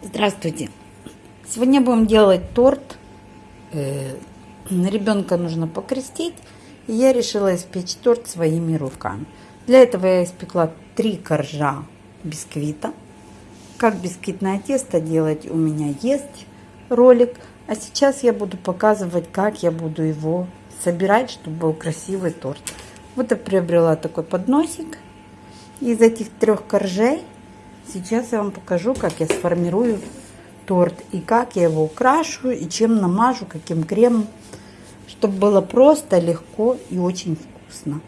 Здравствуйте! Сегодня будем делать торт. Э, ребенка нужно покрестить. И я решила испечь торт своими руками. Для этого я испекла три коржа бисквита. Как бисквитное тесто делать у меня есть ролик. А сейчас я буду показывать, как я буду его собирать, чтобы был красивый торт. Вот я приобрела такой подносик из этих трех коржей. Сейчас я вам покажу, как я сформирую торт и как я его украшу и чем намажу, каким кремом, чтобы было просто, легко и очень вкусно.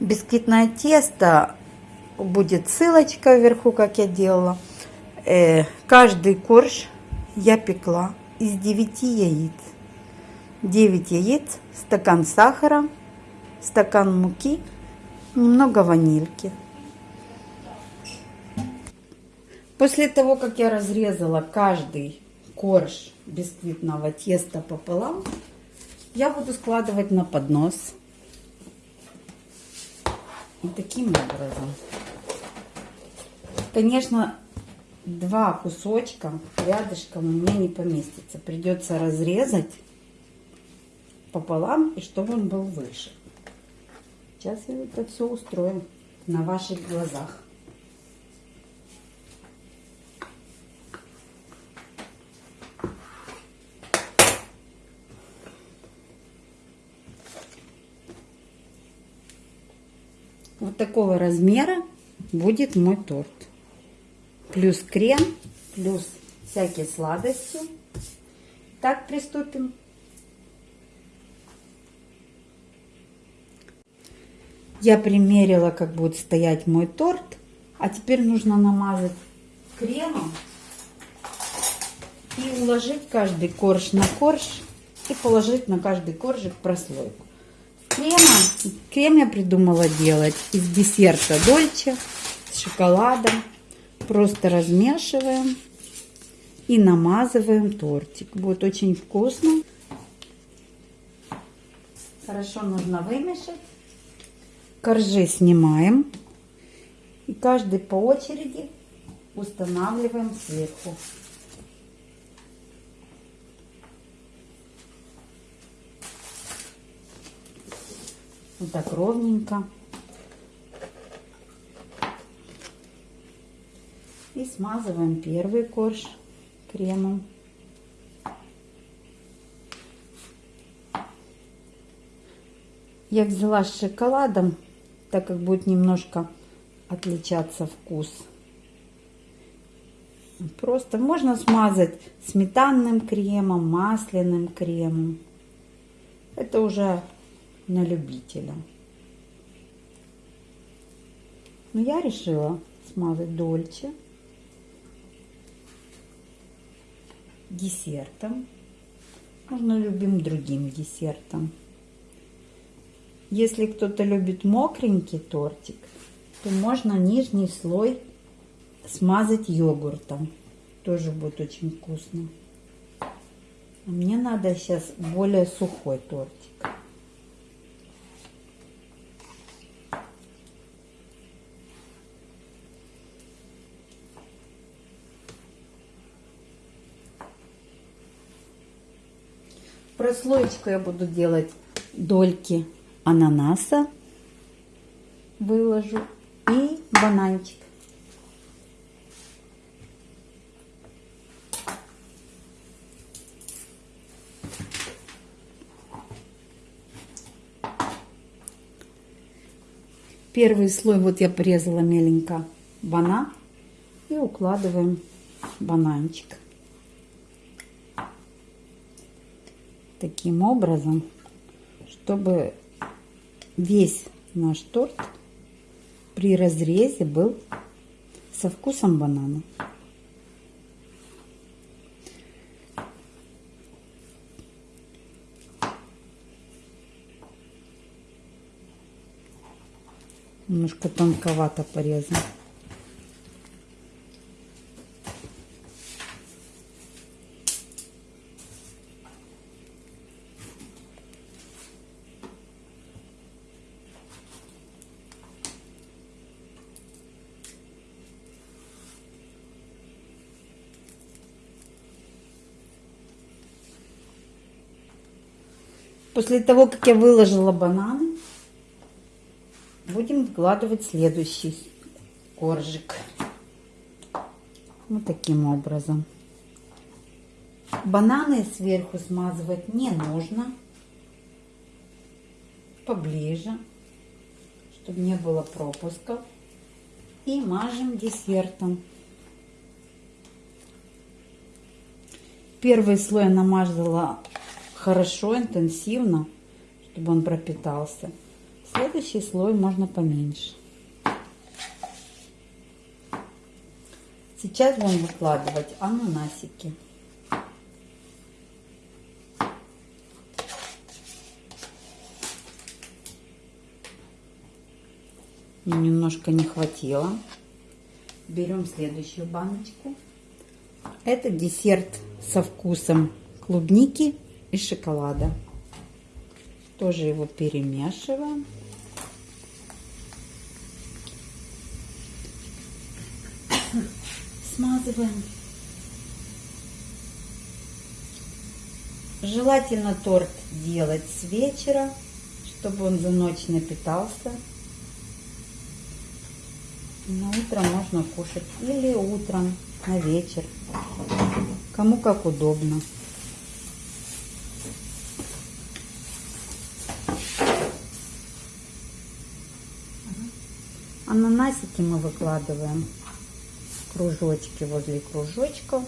Бисквитное тесто будет ссылочка вверху, как я делала. Э, каждый корж я пекла из 9 яиц. 9 яиц, стакан сахара, стакан муки, немного ванильки. После того, как я разрезала каждый корж бисквитного теста пополам, я буду складывать на поднос. И таким образом. Конечно, два кусочка рядышком у меня не поместится. Придется разрезать пополам, и чтобы он был выше. Сейчас я это все устрою на ваших глазах. Такого размера будет мой торт. Плюс крем, плюс всякие сладости. Так, приступим. Я примерила, как будет стоять мой торт. А теперь нужно намазать кремом и уложить каждый корж на корж и положить на каждый коржик прослойку крема. Крем я придумала делать из десерта Дольче с шоколадом. Просто размешиваем и намазываем тортик. Будет очень вкусно. Хорошо нужно вымешать. Коржи снимаем. И каждый по очереди устанавливаем сверху. Вот так ровненько. И смазываем первый корж кремом. Я взяла с шоколадом, так как будет немножко отличаться вкус. Просто можно смазать сметанным кремом, масляным кремом. Это уже на любителя. Но я решила смазать дольче десертом. Можно любым другим десертом. Если кто-то любит мокренький тортик, то можно нижний слой смазать йогуртом. Тоже будет очень вкусно. А мне надо сейчас более сухой тортик. Прослоечку я буду делать дольки ананаса. Выложу. И бананчик. Первый слой вот я порезала меленько банан и укладываем бананчик. Таким образом, чтобы весь наш торт при разрезе был со вкусом банана. Немножко тонковато порезан. После того, как я выложила бананы, будем вкладывать следующий коржик. Вот таким образом. Бананы сверху смазывать не нужно. Поближе, чтобы не было пропусков. И мажем десертом. Первый слой намазала хорошо, интенсивно, чтобы он пропитался. Следующий слой можно поменьше. Сейчас будем выкладывать ананасики. Мне немножко не хватило. Берем следующую баночку. Это десерт со вкусом клубники и шоколада. Тоже его перемешиваем. Смазываем. Желательно торт делать с вечера, чтобы он за ночь напитался. На утро можно кушать или утром, на вечер. Кому как удобно. Ананасики мы выкладываем кружочки возле кружочков.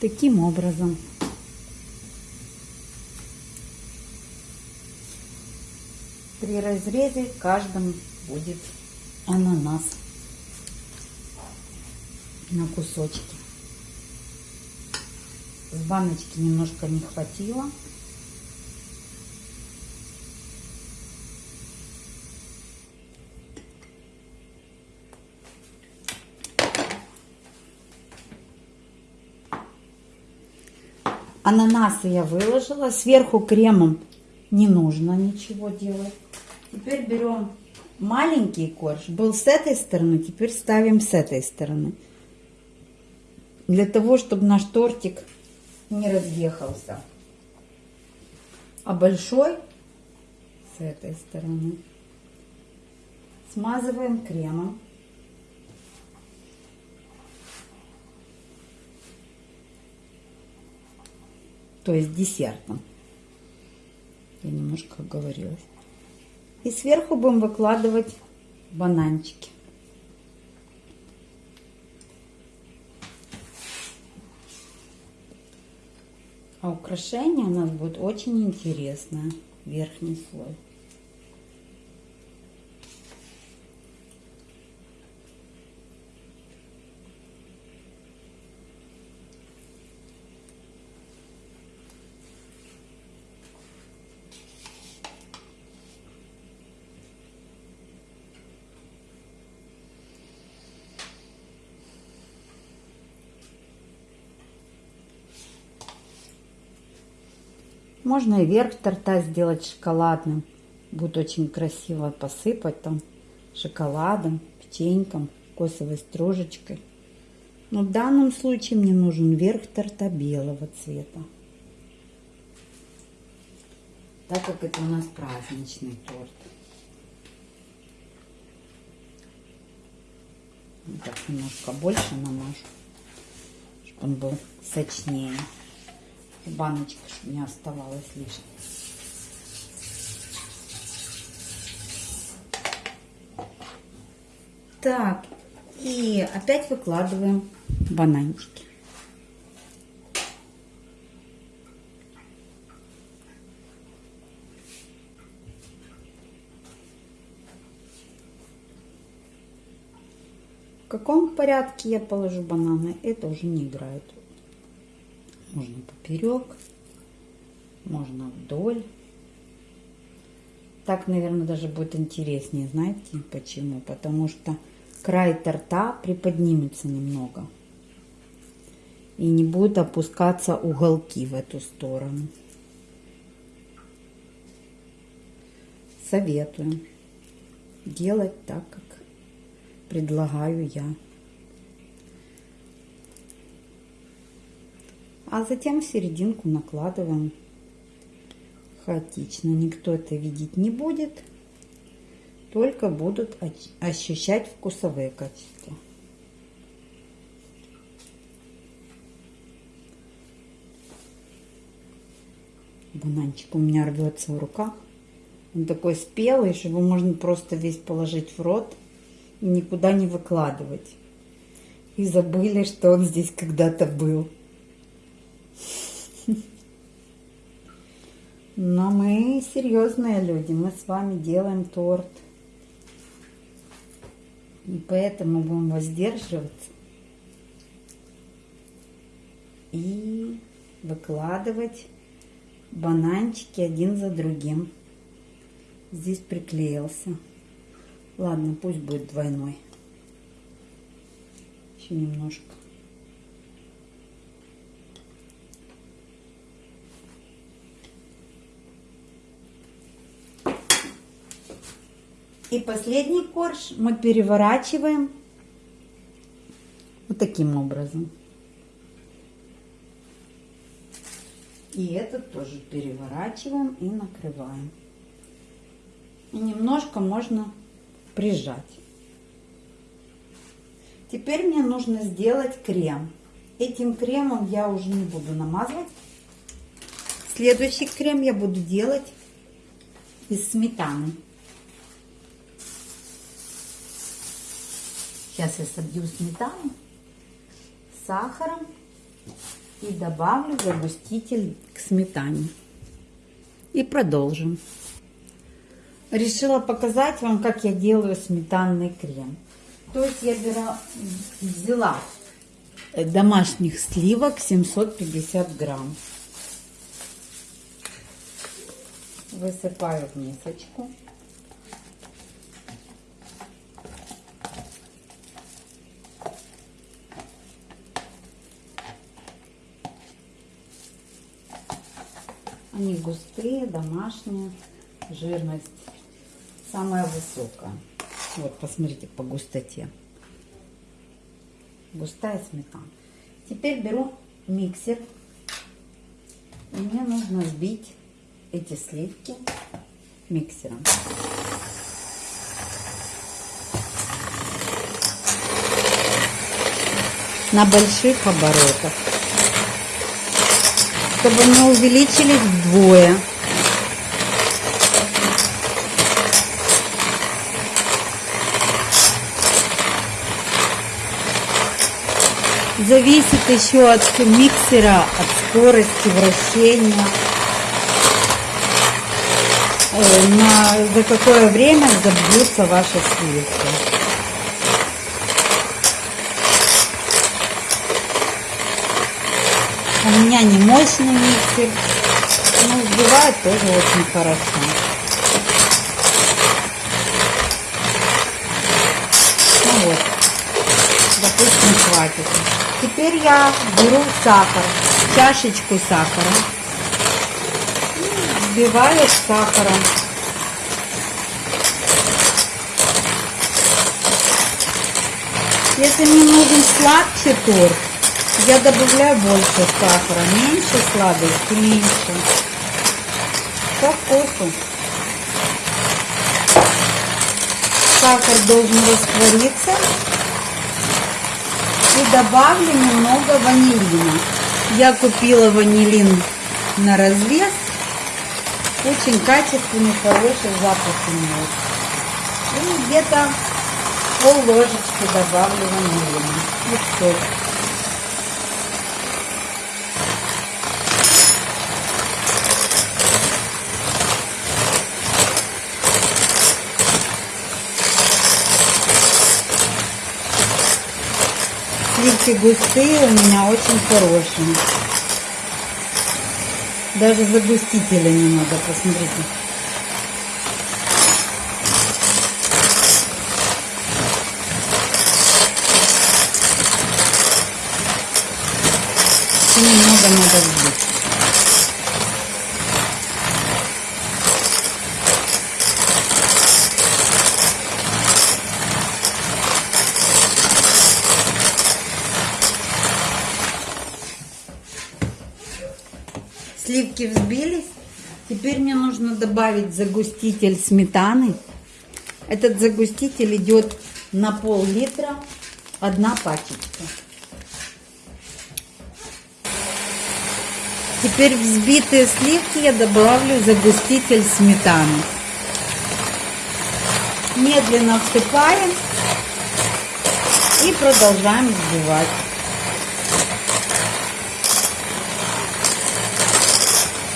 Таким образом. При разрезе каждом будет ананас на кусочки. С баночки немножко не хватило. Ананасы я выложила. Сверху кремом не нужно ничего делать. Теперь берем маленький корж. Был с этой стороны, теперь ставим с этой стороны. Для того, чтобы наш тортик не разъехался. А большой с этой стороны смазываем кремом. То есть десертом. Я немножко оговорилась. И сверху будем выкладывать бананчики. А украшение у нас будет очень интересное. Верхний слой. Можно и верх торта сделать шоколадным. Будет очень красиво посыпать там шоколадом, печеньком, косовой стружечкой. Но в данном случае мне нужен верх торта белого цвета. Так как это у нас праздничный торт. Вот так немножко больше намажу, чтобы он был сочнее баночка, не оставалось лишнего. Так, и опять выкладываем бананчики. В каком порядке я положу бананы, это уже не играет можно поперек, можно вдоль. Так, наверное, даже будет интереснее. Знаете почему? Потому что край торта приподнимется немного. И не будут опускаться уголки в эту сторону. Советую делать так, как предлагаю я. А затем в серединку накладываем хаотично. Никто это видеть не будет. Только будут ощущать вкусовые качества. Бананчик у меня рвется в руках. Он такой спелый, что его можно просто весь положить в рот и никуда не выкладывать. И забыли, что он здесь когда-то был. Но мы серьезные люди, мы с вами делаем торт. И поэтому будем воздерживаться. И выкладывать бананчики один за другим. Здесь приклеился. Ладно, пусть будет двойной. Еще немножко. И последний корж мы переворачиваем вот таким образом. И этот тоже переворачиваем и накрываем. И немножко можно прижать. Теперь мне нужно сделать крем. Этим кремом я уже не буду намазывать. Следующий крем я буду делать из сметаны. Сейчас я собью сметану с сахаром и добавлю загуститель к сметане. И продолжим. Решила показать вам, как я делаю сметанный крем. То есть я бера, взяла домашних сливок 750 грамм. Высыпаю в мисочку. Они густые, домашние, жирность самая высокая. Вот, посмотрите по густоте. Густая сметана. Теперь беру миксер. И мне нужно сбить эти сливки миксером. На больших оборотах чтобы мы увеличились вдвое. Зависит еще от миксера, от скорости вращения, э, на, за какое время забьются ваши сливки. У меня не мощный миксер, но взбивает тоже очень хорошо. Ну вот, допустим, хватит. Теперь я беру сахар, чашечку сахара, взбиваю с сахаром. Если мне нужен сладкий торт, я добавляю больше сахара, меньше сладости, меньше. По вкусу. Сахар должен раствориться. И добавлю немного ванилина. Я купила ванилин на развес. Очень качественный, хороший запах имеет. И где-то пол ложечки добавлю ванилина. И все. Сливки густые у меня очень хорошие. Даже загустителя не надо, посмотрите. И немного надо взбить. Сливки взбились. Теперь мне нужно добавить загуститель сметаны. Этот загуститель идет на пол-литра, одна пачечка. Теперь взбитые сливки я добавлю загуститель сметаны. Медленно всыпаем и продолжаем взбивать.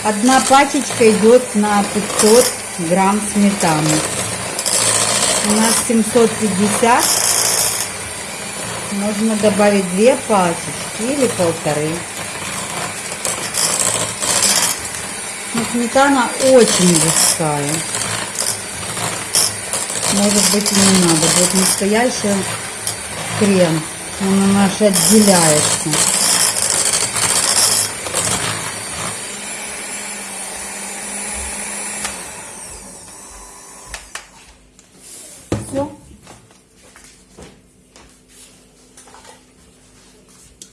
Одна пачечка идет на 500 грамм сметаны. У нас 750. Можно добавить две пачечки или полторы. Но сметана очень густая. Может быть и не надо. Будет настоящий крем. Он наш отделяется.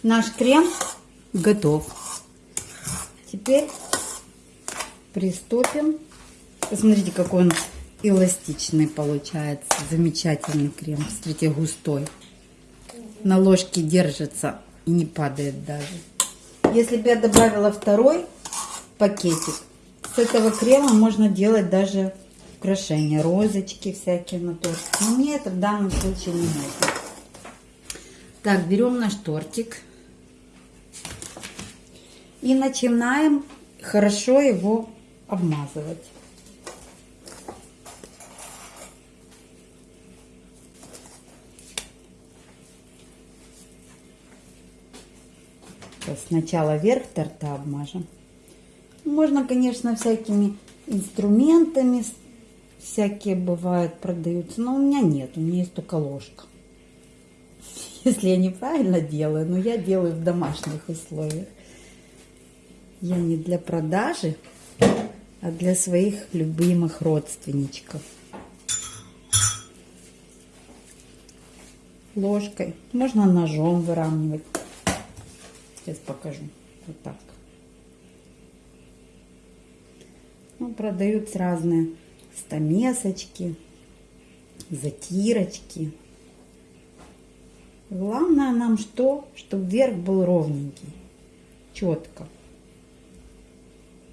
Наш крем готов. Теперь приступим. Посмотрите, какой он эластичный получается. Замечательный крем. Смотрите, густой. На ложке держится и не падает даже. Если бы я добавила второй пакетик, с этого крема можно делать даже украшения, розочки всякие на торт. Но мне это в данном случае не нужно. Так, берем наш тортик и начинаем хорошо его обмазывать. Сначала верх торта обмажем. Можно, конечно, всякими инструментами, всякие бывают, продаются, но у меня нет, у меня есть только ложка. Если я неправильно делаю, но я делаю в домашних условиях. Я не для продажи, а для своих любимых родственничков. Ложкой. Можно ножом выравнивать. Сейчас покажу. Вот так. Ну, продаются разные стамесочки, затирочки. Главное нам что? Чтобы верх был ровненький, четко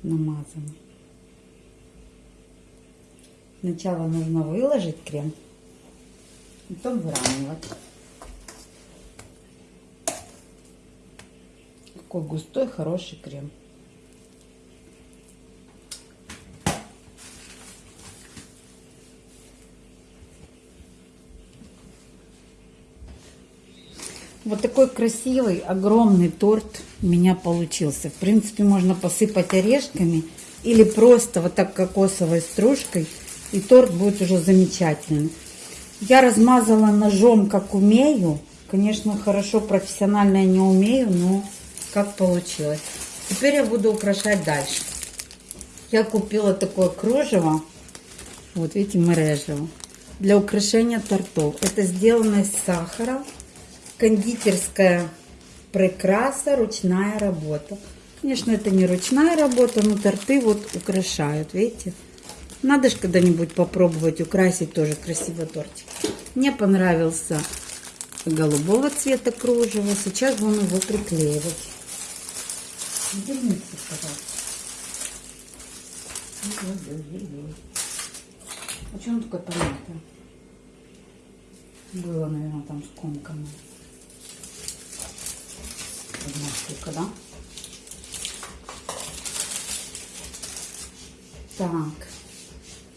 намазанный. Сначала нужно выложить крем, потом выравнивать. Какой густой, хороший крем. Вот такой красивый, огромный торт у меня получился. В принципе, можно посыпать орешками или просто вот так кокосовой стружкой, и торт будет уже замечательный. Я размазала ножом, как умею. Конечно, хорошо, профессионально я не умею, но как получилось. Теперь я буду украшать дальше. Я купила такое кружево. Вот видите, мережево. Для украшения тортов. Это сделано из сахара кондитерская прекраса, ручная работа. Конечно, это не ручная работа, но торты вот украшают, видите? Надо же когда-нибудь попробовать украсить тоже красивый тортик. Мне понравился голубого цвета кружево. Сейчас будем его приклеивать. Верните. А что он такой помятый? Было, наверное, там одна штука, да? Так,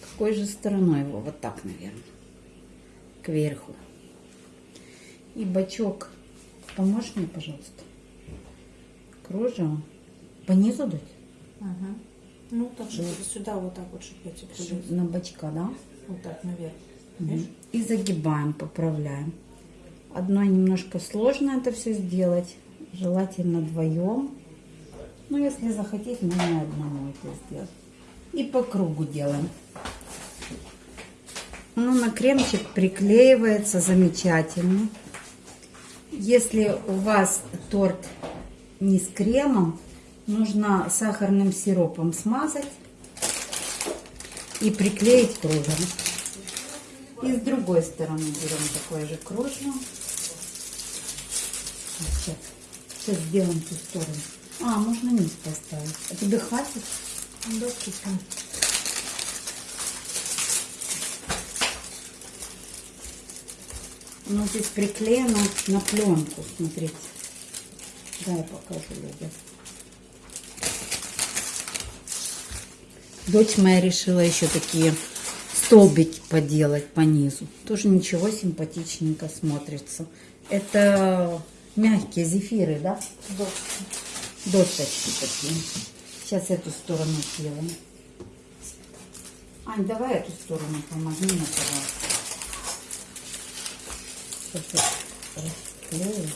какой же стороной его? Вот так, наверное, кверху. И бачок, поможешь мне, пожалуйста? Кружево. По низу дать? Ага. Ну, так же сюда вот так вот, чтобы я тебе На бачка, да? Вот так, наверх. Угу. И загибаем, поправляем. Одной немножко сложно это все сделать желательно вдвоем. Ну, если захотеть, можно одному это сделать. И по кругу делаем. Ну, на кремчик приклеивается замечательно. Если у вас торт не с кремом, нужно сахарным сиропом смазать и приклеить кружево. И с другой стороны берем такое же кружево. Сейчас, сейчас сделаем ту сторону. А, можно низ поставить. А тебе хватит? Вкусно. Оно здесь приклеено на пленку, смотрите. Да, я покажу людям. Дочь моя решила еще такие столбики поделать по низу. Тоже ничего симпатичненько смотрится. Это мягкие зефиры, да? Доски. Досочки такие. Сейчас эту сторону сделаем. Ань, давай эту сторону помоги мне, пожалуйста. Расклею.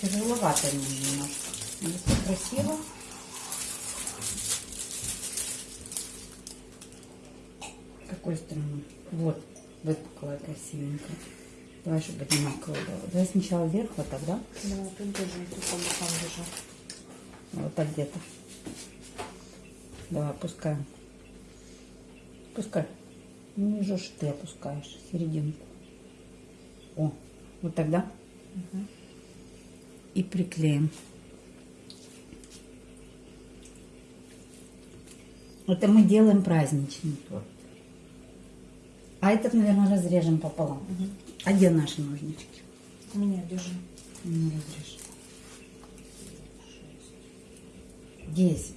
Тяжеловато немножко. Если красиво. Какой стороны? Вот, выпуклая красивенько. Давай, чтобы одинаково было. Давай сначала вверх, вот так, да? Давай, тут держим, тут по бокам держим. Вот так где-то. Давай, опускаем. Пускай. Ниже ж ты опускаешь, серединку. О, вот тогда. И приклеим. Это мы делаем праздничный торт. А этот, наверное, разрежем пополам. А где наши ножнички? У меня держи. Не разрежь. Десять.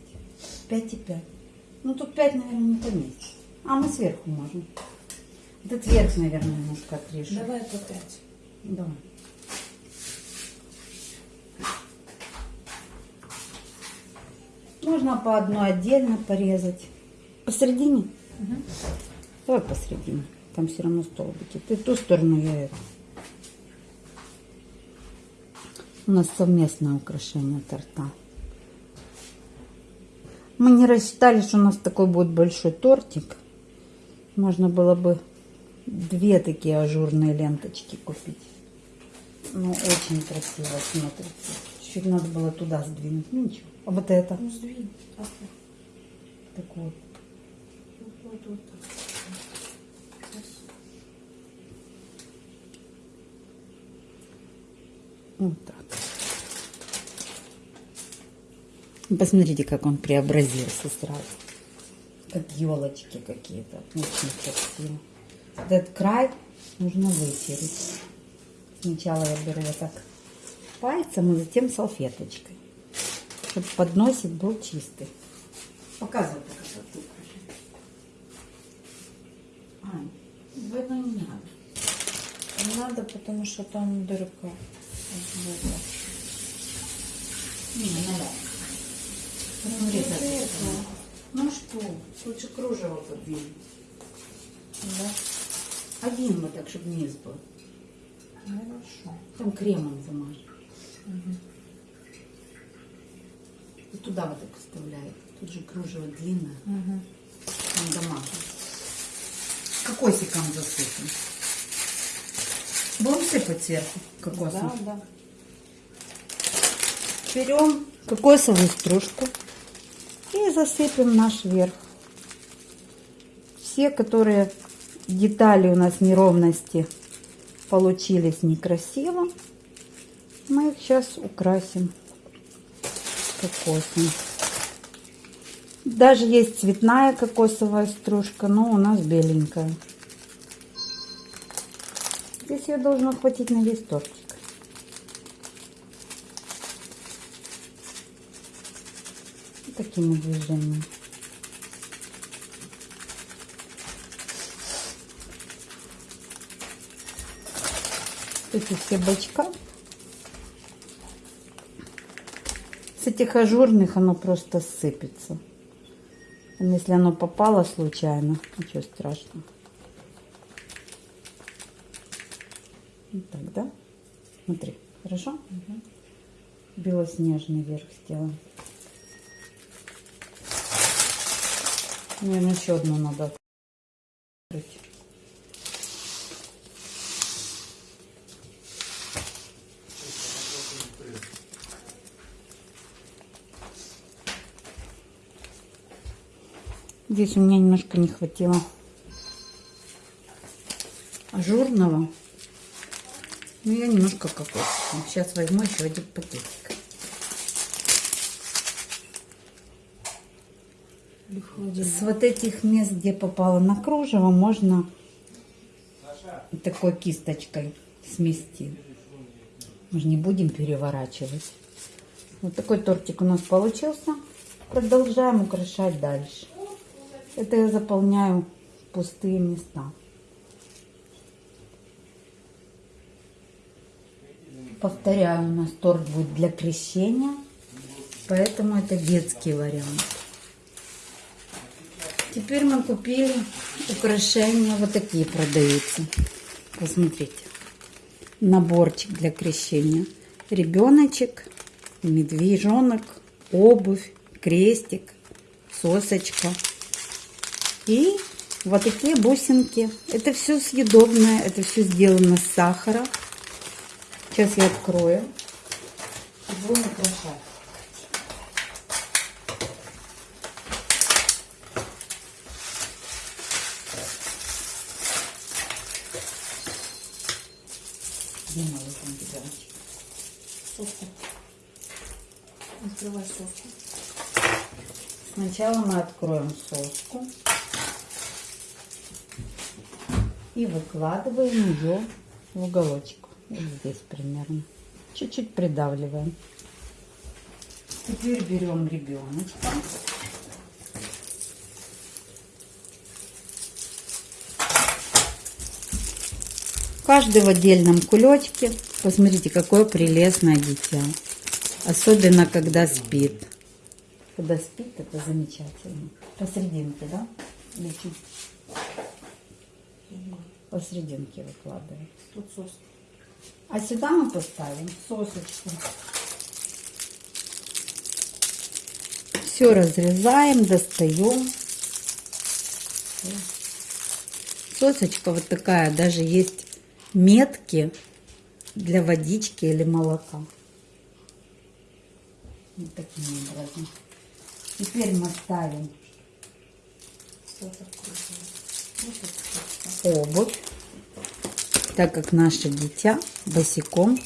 Пять и пять. Ну, тут пять, наверное, не поместится. А мы сверху можем. Этот верх, наверное, немножко отрежем. Давай по пять. Давай. Можно по одной отдельно порезать. Посередине? Давай посередине. Там все равно столбики. Ты ту сторону, я эту. У нас совместное украшение торта. Мы не рассчитали, что у нас такой будет большой тортик. Можно было бы две такие ажурные ленточки купить. Ну, очень красиво смотрится. Чуть надо было туда сдвинуть. Ну, ничего. А вот это? Ну, сдвинь. Так. Вот, вот, вот так. Сейчас. Вот так. Посмотрите, как он преобразился сразу. Как елочки какие-то. Очень красиво. Этот край нужно вытереть. Сначала я беру вот так пальцем, и затем салфеточкой. Чтобы подносик был чистый. Показывай красоту. Ань, двойной не надо. Не надо, потому что там дырка. Не. Ну что, лучше кружево подвинуть. Да. Один вот так, чтобы низ был. Хорошо. Там кремом замажь. И туда вот так вставляет. Тут же кружево длинное. Угу. Там домашний. Кокосиком засыпем. Будем сыпать сверху кокосом. Да, да. Берем кокосовую стружку и засыпем наш верх. Все, которые детали у нас неровности получились некрасиво, мы их сейчас украсим кокосом. Даже есть цветная кокосовая стружка, но у нас беленькая. Здесь ее должно хватить на весь тортик. Такими движениями. Эти все бачка. С этих ажурных оно просто сыпется. Если оно попало случайно, ничего страшного. Вот так, да? Смотри, хорошо? Белоснежный верх сделаем. Наверное, еще одну надо открыть. Здесь у меня немножко не хватило ажурного. Ну, я немножко кокосового. Сейчас возьму еще один пакетик. Или в холодильник. С вот этих мест, где попало на кружево, можно такой кисточкой смести. Мы же не будем переворачивать. Вот такой тортик у нас получился. Продолжаем украшать дальше. Это я заполняю пустые места. Повторяю, у нас торт будет для крещения, поэтому это детский вариант. Теперь мы купили украшения, вот такие продаются. Посмотрите, наборчик для крещения. Ребеночек, медвежонок, обувь, крестик, сосочка. И вот такие бусинки. Это все съедобное, это все сделано с сахара. Сейчас я открою. Будем украшать. Где мой там бедрочек? Соску. Открывай соску. Сначала мы откроем соску и выкладываем ее в уголочек. Вот здесь примерно. Чуть-чуть придавливаем. Теперь берем ребеночка. Каждый в отдельном кулечке. Посмотрите, какое прелестное дитя. Особенно, когда спит. Когда спит, это замечательно. Посерединке, да? Или чуть посерединке выкладываем. Тут соска. А сюда мы поставим сосочку. Все разрезаем, достаем. Сосочка вот такая, даже есть метки для водички или молока. Вот таким образом. Теперь мы ставим обувь, так как наше дитя босиком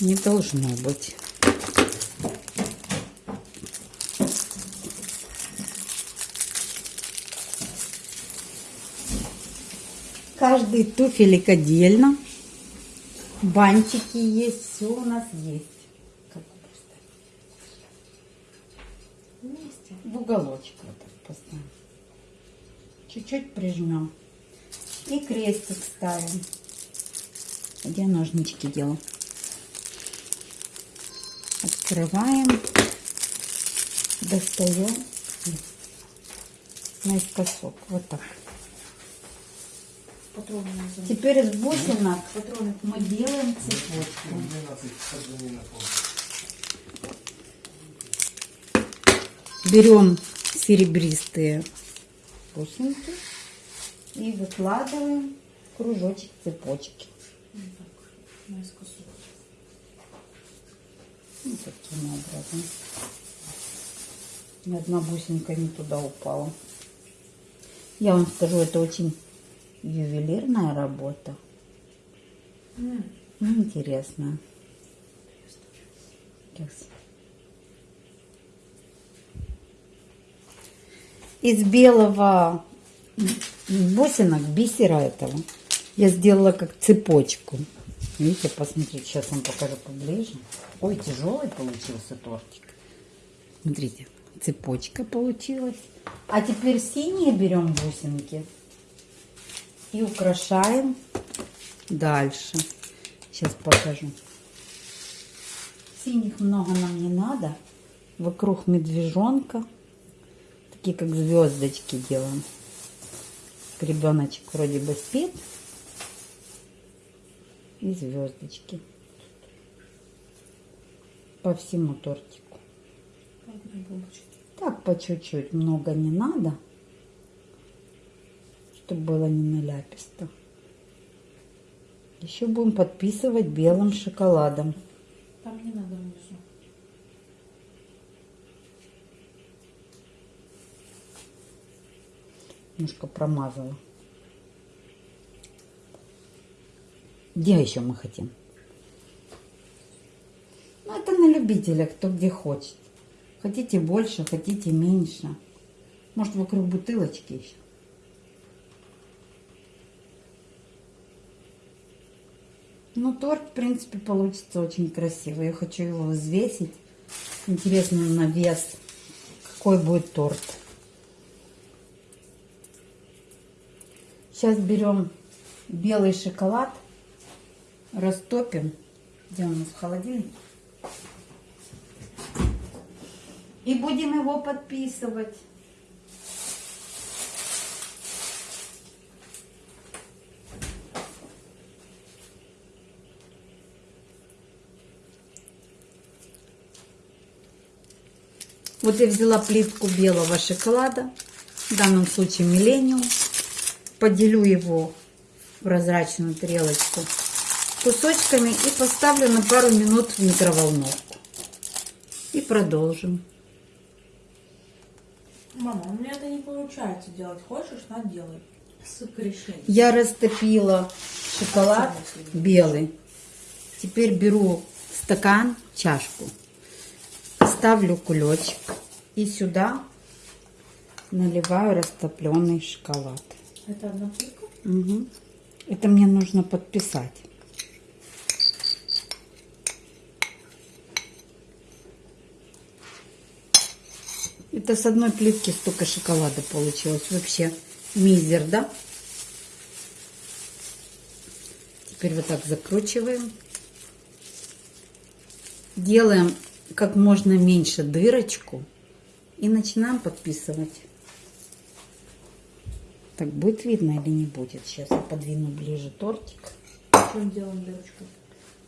не должно быть. Каждый туфелек отдельно. Бантики есть, все у нас есть. Как поставить? Вместе. В уголочек вот так поставим. Чуть-чуть прижмем. И крестик ставим. Где ножнички делаю? Открываем. Достаем. Наискосок. Вот так. Теперь из бусинок мы делаем цепочку. Берем серебристые бусинки и выкладываем кружочек цепочки. Вот. Вот таким образом. Ни одна бусинка не туда упала. Я вам скажу, это очень ювелирная работа. М, Ну, интересная. Сейчас. Из белого бусинок бисера этого я сделала как цепочку. Видите, посмотрите, сейчас вам покажу поближе. Ой, тяжелый получился тортик. Смотрите, цепочка получилась. А теперь синие берем бусинки и украшаем дальше. Сейчас покажу. Синих много нам не надо. Вокруг медвежонка. Такие как звездочки делаем. Ребеночек вроде бы спит. И звездочки. По всему тортику. Так по чуть-чуть, много не надо, чтобы было не наляписто. Еще будем подписывать белым шоколадом. Там не надо внизу. Немножко промазала. Где еще мы хотим? Ну, это на любителя, кто где хочет. Хотите больше, хотите меньше. Может, вокруг бутылочки еще. Ну, торт, в принципе, получится очень красивый. Я хочу его взвесить. Интересно на вес, какой будет торт. Сейчас берем белый шоколад, растопим. Где у нас в холодильнике? И будем его подписывать. Вот я взяла плитку белого шоколада, в данном случае миллениум. Поделю его в прозрачную тарелочку кусочками и поставлю на пару минут в микроволновку. И продолжим. Мама, у меня это не получается делать. Хочешь, на делай. Ссылка решения. Я растопила шоколад белый. Теперь беру стакан, чашку, ставлю кулечек и сюда наливаю растопленный шоколад. Это одна штука? Мгм. Это мне нужно подписать. Это с одной плитки столько шоколада получилось. Вообще мизер, да? Теперь вот так закручиваем. Делаем как можно меньше дырочку и начинаем подписывать. Так, будет видно или не будет? Сейчас я подвину ближе тортик. Чем делаем дырочку?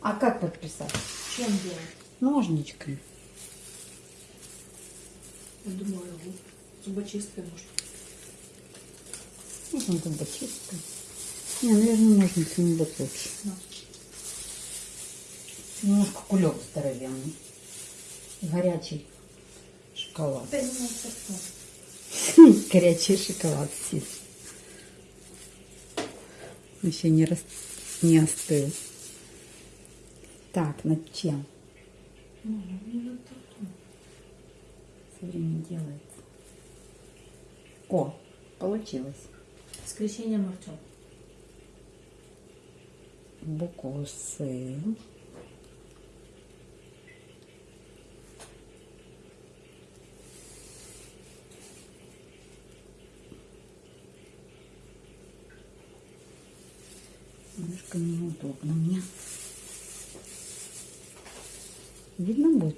А как подписать? Чем делаем? Ножничками. Я думаю, зубочисткой может. Можно зубочисткой. Не, наверное, ножницами будет лучше. На. Немножко кулек здоровенный. Горячий шоколад. Да Горячий шоколад сидит. Еще не, рас... не остыл. Так, над чем? Все время делается. О, получилось. С крещением Артем. Букву С. Немножко неудобно мне. Видно будет?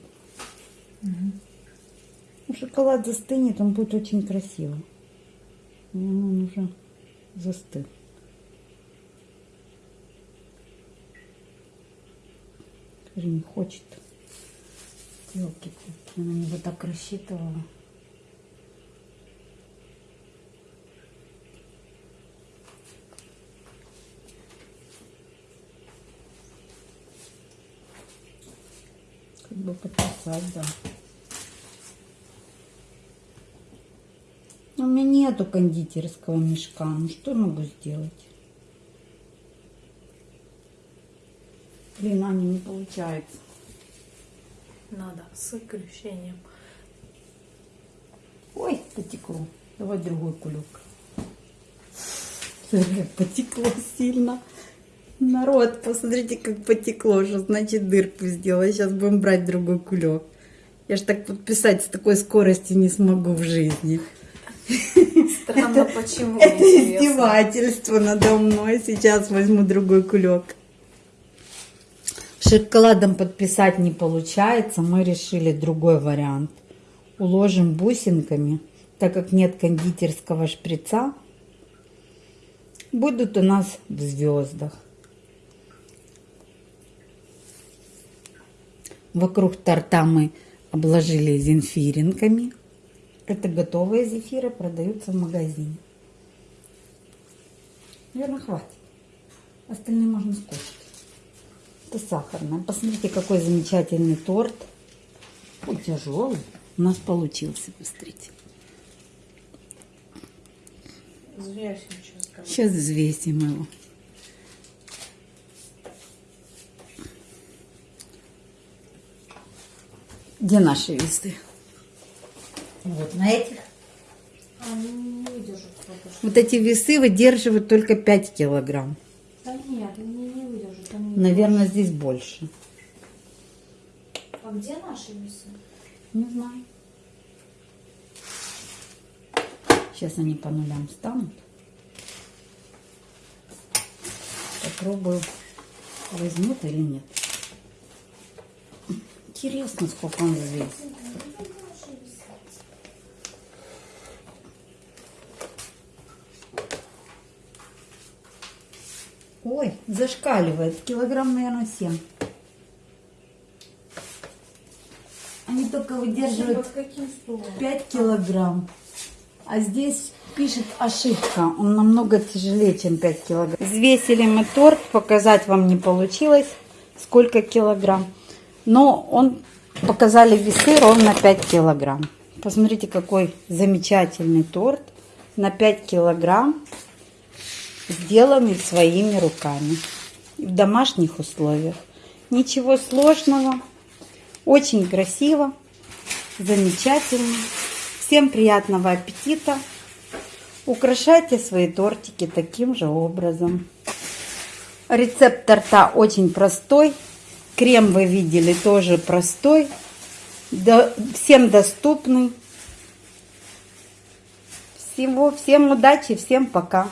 Ну, шоколад застынет, он будет очень красиво. Он уже застыл. Скажи, не хочет. елки я на него так рассчитывала. Бы подписать, да. У меня нету кондитерского мешка. Ну что могу сделать? Блин, Аня, не получается. Надо с крещением. Ой, потекло. Давай другой кулек. Смотри, потекло сильно. Народ, посмотрите, как потекло. Что значит дырку сделала. Сейчас будем брать другой кулек. Я ж так подписать с такой скоростью не смогу в жизни. Странно, почему. Это интересно. издевательство надо мной. Сейчас возьму другой кулек. Шоколадом подписать не получается. Мы решили другой вариант. Уложим бусинками, так как нет кондитерского шприца. Будут у нас в звездах. Вокруг торта мы обложили зинфиринками. Это готовые зефиры, продаются в магазине. Наверное, хватит. Остальные можно скушать. Это сахарное. Посмотрите, какой замечательный торт. Он тяжелый. У нас получился, посмотрите. Сейчас взвесим его. Где наши весы? Вот на этих. Ну не что- Вот эти весы выдерживают только 5 килограмм. Да нет, они не выдержат. Они Наверное, здесь больше. А где наши весы? Не знаю. Сейчас они по нулям станут. Попробую, возьмут или нет. Интересно, сколько он взвесит. Ой, зашкаливает. Килограмм, наверное, 7. Они только выдерживают Под каким стулом? 5 килограмм. А здесь пишет ошибка. Он намного тяжелее, чем 5 килограмм. Взвесили мы торт. Показать вам не получилось, сколько килограмм. Но он показали весы ровно 5 килограмм. Посмотрите, какой замечательный торт на 5 килограмм, сделанный своими руками в домашних условиях. Ничего сложного, очень красиво, замечательно. Всем приятного аппетита. Украшайте свои тортики таким же образом. Рецепт торта очень простой. Крем вы видели тоже простой. Да- всем доступный. Всего, всем удачи, всем пока.